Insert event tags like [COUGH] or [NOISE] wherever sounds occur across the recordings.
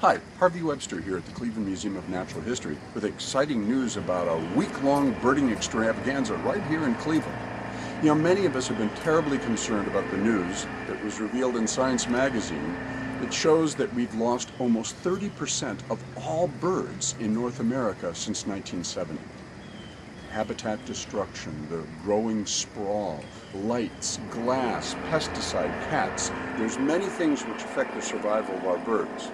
Hi, Harvey Webster here at the Cleveland Museum of Natural History with exciting news about a week-long birding extravaganza right here in Cleveland. You know, many of us have been terribly concerned about the news that was revealed in Science magazine that shows that we've lost almost 30% of all birds in North America since 1970 habitat destruction, the growing sprawl, lights, glass, pesticide, cats. There's many things which affect the survival of our birds.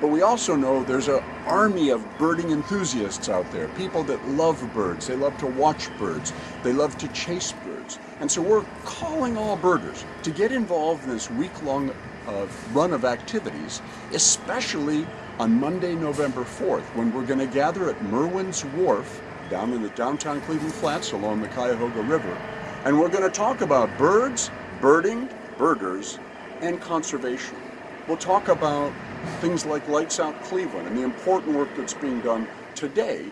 But we also know there's an army of birding enthusiasts out there, people that love birds, they love to watch birds, they love to chase birds. And so we're calling all birders to get involved in this week-long uh, run of activities, especially on Monday, November 4th, when we're going to gather at Merwin's Wharf down in the downtown Cleveland Flats along the Cuyahoga River. And we're going to talk about birds, birding, birders, and conservation. We'll talk about things like Lights Out Cleveland and the important work that's being done today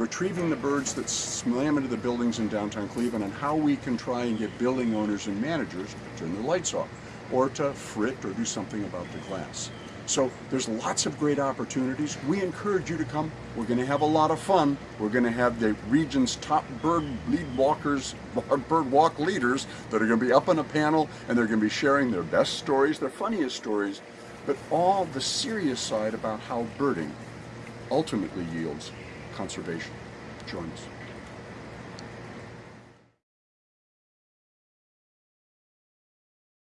retrieving the birds that slam into the buildings in downtown Cleveland and how we can try and get building owners and managers to turn the lights off or to frit or do something about the glass. So there's lots of great opportunities. We encourage you to come. We're going to have a lot of fun. We're going to have the region's top bird lead walkers, [LAUGHS] bird walk leaders that are going to be up on a panel and they're going to be sharing their best stories, their funniest stories, but all the serious side about how birding ultimately yields conservation. Join us.